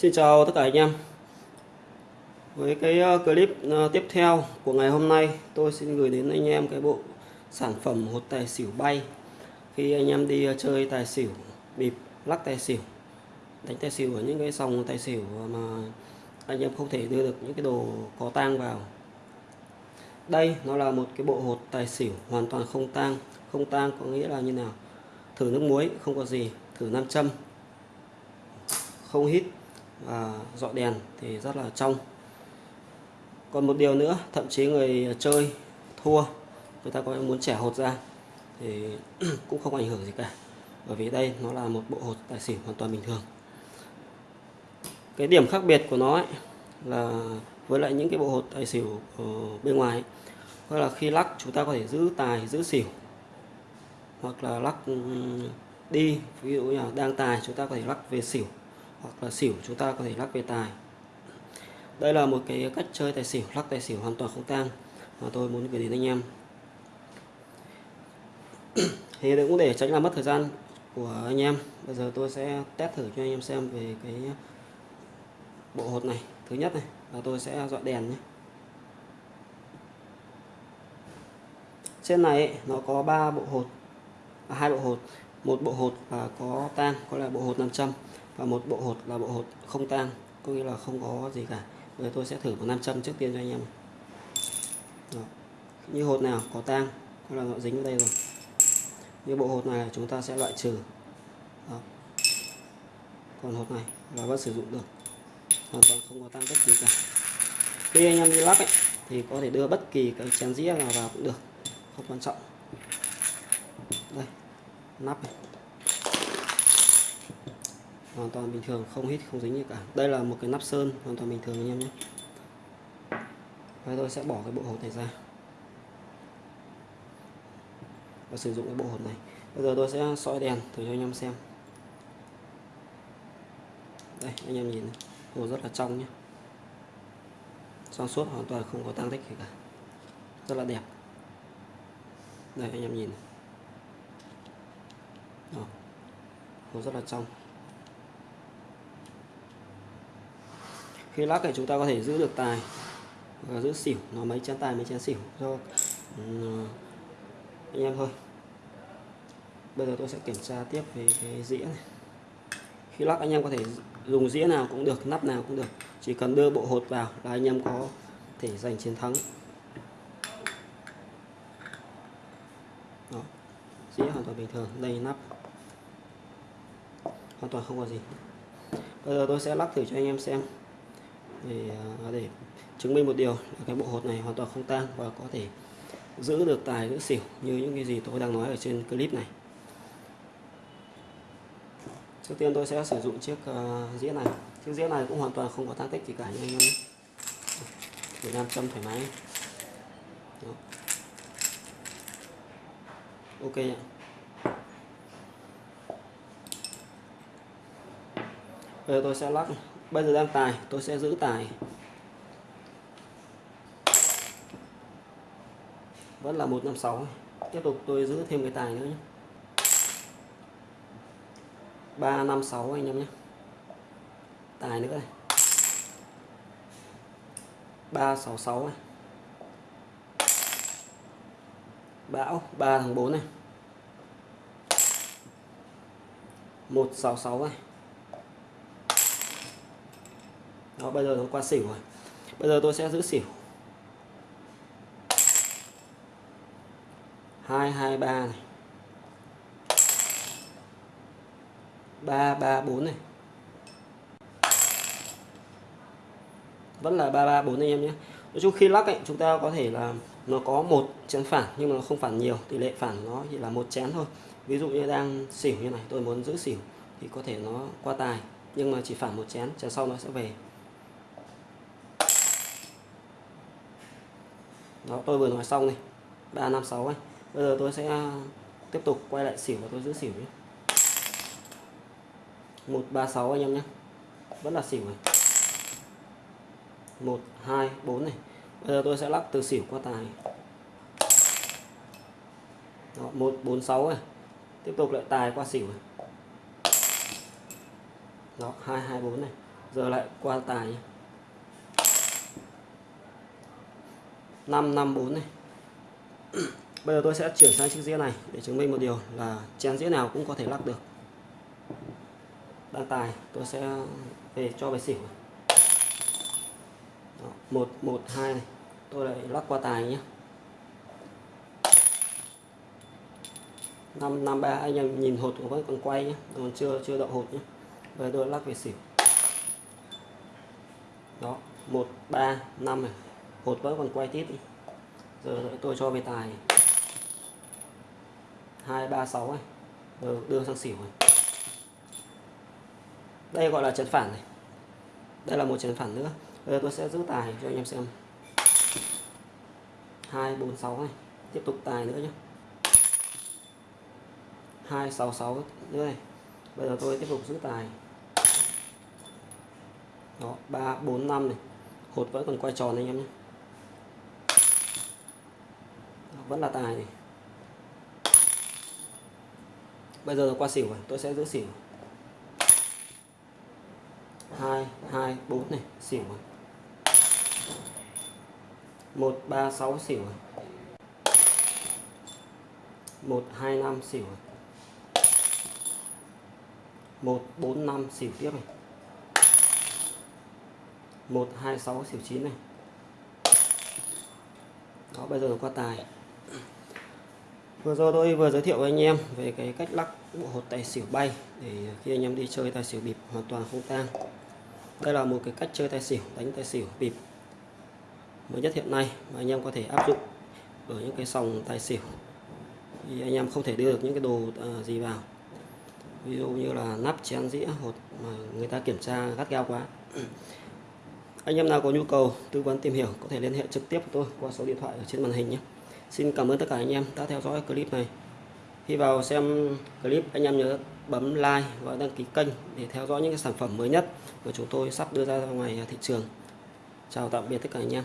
Xin chào tất cả anh em. Với cái ờ, clip ờ, tiếp theo của ngày hôm nay Tôi xin gửi đến anh em cái bộ sản phẩm hột tài xỉu bay. Khi anh em đi ờ, chơi tài xỉu, bịp, lắc tài xỉu Đánh tài xỉu ở những cái sòng tài xỉu mà anh em không thể đưa được những cái đồ có tang vào. Đây nó là một cái bộ hột tài xỉu hoàn toàn không tang. Không tang có nghĩa là như nào? Thử nước muối không có gì. Thử nam châm. Không hít và dọi đèn thì rất là trong. Còn một điều nữa thậm chí người chơi thua người ta có muốn trẻ hột ra thì cũng không ảnh hưởng gì cả. Bởi vì đây nó là một bộ hột tài xỉu hoàn toàn bình thường. Cái điểm khác biệt của nó ấy, là với lại những cái bộ hột tài xỉu ở bên ngoài ấy, đó là khi lắc chúng ta có thể giữ tài giữ xỉu. Hoặc là lắc đi ví dụ như là đang tài chúng ta có thể lắc về xỉu hoặc là xỉu chúng ta có thể lắc về tài. Đây là một cái cách chơi tài xỉu lắc tài xỉu hoàn toàn không tang. Mà tôi muốn gửi đến anh em. Thì cũng để tránh làm mất thời gian của anh em. Bây giờ tôi sẽ test thử cho anh em xem về cái bộ hột này thứ nhất này là tôi sẽ dọa đèn nhé. Trên này nó có ba bộ hột à, hai bộ hột một bộ hột là có tang có là bộ hột 500 và một bộ hột là bộ hột không tan, có nghĩa là không có gì cả. Bây giờ tôi sẽ thử một nam châm trước tiên cho anh em. Đó. như hột nào có tang là nó dính vào đây rồi. Như bộ hột này chúng ta sẽ loại trừ. Đó. còn hột này là vẫn sử dụng được. Hoàn toàn không có tăng bất kỳ cả. Khi anh em đi lắp ấy, thì có thể đưa bất kỳ cái chén dĩa nào vào cũng được. Không quan trọng. Đây nắp này hoàn toàn bình thường, không hít, không dính gì cả. Đây là một cái nắp sơn, hoàn toàn bình thường anh em nhé. Và tôi sẽ bỏ cái bộ hột này ra. Và sử dụng cái bộ hột này. Bây giờ tôi sẽ soi đèn thử cho anh em xem. Đây, anh em nhìn hồ rất là trong nhé. Trong suốt hoàn toàn không có tăng tích gì cả. Rất là đẹp. Đây, anh em nhìn Đó. hồ rất là trong. Khi lắc thì chúng ta có thể giữ được tài. Và giữ xỉu. Nó mấy chén tài mấy chén xỉu. Cho ừ, anh em thôi. Bây giờ tôi sẽ kiểm tra tiếp về cái dĩa này. Khi lắc anh em có thể dùng dĩa nào cũng được nắp nào cũng được. Chỉ cần đưa bộ hột vào là anh em có thể giành chiến thắng. Đó. dĩa hoàn toàn bình thường đây nắp. Hoàn toàn không có gì. Bây giờ tôi sẽ lắc thử cho anh em xem để à, để chứng minh một điều là cái bộ hột này hoàn toàn không tan và có thể giữ được tài giữ xỉu như những cái gì tôi đang nói ở trên clip này. Trước tiên tôi sẽ sử dụng chiếc à, uh, dĩa này. Chiếc dĩa này cũng hoàn toàn không có tăng tích gì cả nhưng anh em để nam châm thoải mái. Đó. ok ạ bây giờ tôi sẽ lắc bây giờ đang tài, tôi sẽ giữ tài. Vẫn là 156 tiếp tục tôi giữ thêm cái tài nữa nhé. 356 anh em nhé. Tài nữa này 366 này. Bão 3 thằng 4 này. 166 này. Đó bây giờ nó qua xỉu rồi. Bây giờ tôi sẽ giữ xỉu. Hai hai ba này. Ba ba bốn này. Vẫn là ba ba bốn anh em nhé. Nói chung khi lắc ấy, chúng ta có thể là nó có một chén phản nhưng mà nó không phản nhiều. Tỷ lệ phản nó chỉ là một chén thôi. Ví dụ như đang xỉu như này tôi muốn giữ xỉu thì có thể nó qua tài. Nhưng mà chỉ phản một chén chén sau nó sẽ về. Đó tôi vừa nói xong này. 356 ấy. Bây giờ tôi sẽ à, tiếp tục quay lại xỉu và tôi giữ xỉu nhé. 136 anh em nhé. Vẫn là xỉu này. 1 2 4 này. Bây giờ tôi sẽ lắc từ xỉu qua tài. Đó, 146 này. Tiếp tục lại tài qua xỉu này. Đó 224 này. Giờ lại qua tài nhé. 554 này. Bây giờ tôi sẽ chuyển sang chiếc dĩa này để chứng minh một điều là chén dĩa nào cũng có thể lắc được. Đang tài tôi sẽ về cho về xỉu Đó, 112 này. Tôi lại lắc qua tài nhé. 553 anh em nhìn hột của vẫn còn quay nhé. Còn chưa chưa đậu hột nhé. Bây giờ tôi lắc về xỉu. Đó 135 này hột vẫn còn quay tiếp đi. Giờ tôi cho về tài. 236 này giờ đưa sang xỉu này. Đây gọi là chấn phản này. Đây là một chấn phản nữa. Bây giờ tôi sẽ giữ tài cho anh em xem. 246 này. Tiếp tục tài nữa nhé 266 nữa này. Bây giờ tôi tiếp tục giữ tài. Đó 345 này. Hột vẫn còn quay tròn anh em nhé vẫn là tài này. Bây giờ qua xỉu rồi tôi sẽ giữ xỉu. Hai hai, bốn này, xỉu rồi một, ba, sáu, xỉu rồi một, hai, năm, xỉu rồi một, bốn, năm, xỉu tiếp này. Một, hai, sáu, xỉu chín này. Đó, bây giờ qua tài vừa rồi tôi vừa giới thiệu với anh em về cái cách lắc bộ hột tài xỉu bay để khi anh em đi chơi tài xỉu bịp hoàn toàn không tang. Đây là một cái cách chơi tài xỉu, đánh tài xỉu bịp mới nhất hiện nay mà anh em có thể áp dụng ở những cái sòng tài xỉu. Thì anh em không thể đưa được những cái đồ à, gì vào. Ví dụ như là nắp chén dĩa hột mà người ta kiểm tra gắt gao quá. Anh em nào có nhu cầu, tư vấn tìm hiểu có thể liên hệ trực tiếp với tôi qua số điện thoại ở trên màn hình nhé. Xin cảm ơn tất cả anh em đã theo dõi clip này. Khi vào xem clip anh em nhớ bấm like và đăng ký kênh để theo dõi những cái sản phẩm mới nhất mà chúng tôi sắp đưa ra ngoài thị trường. Chào tạm biệt tất cả anh em.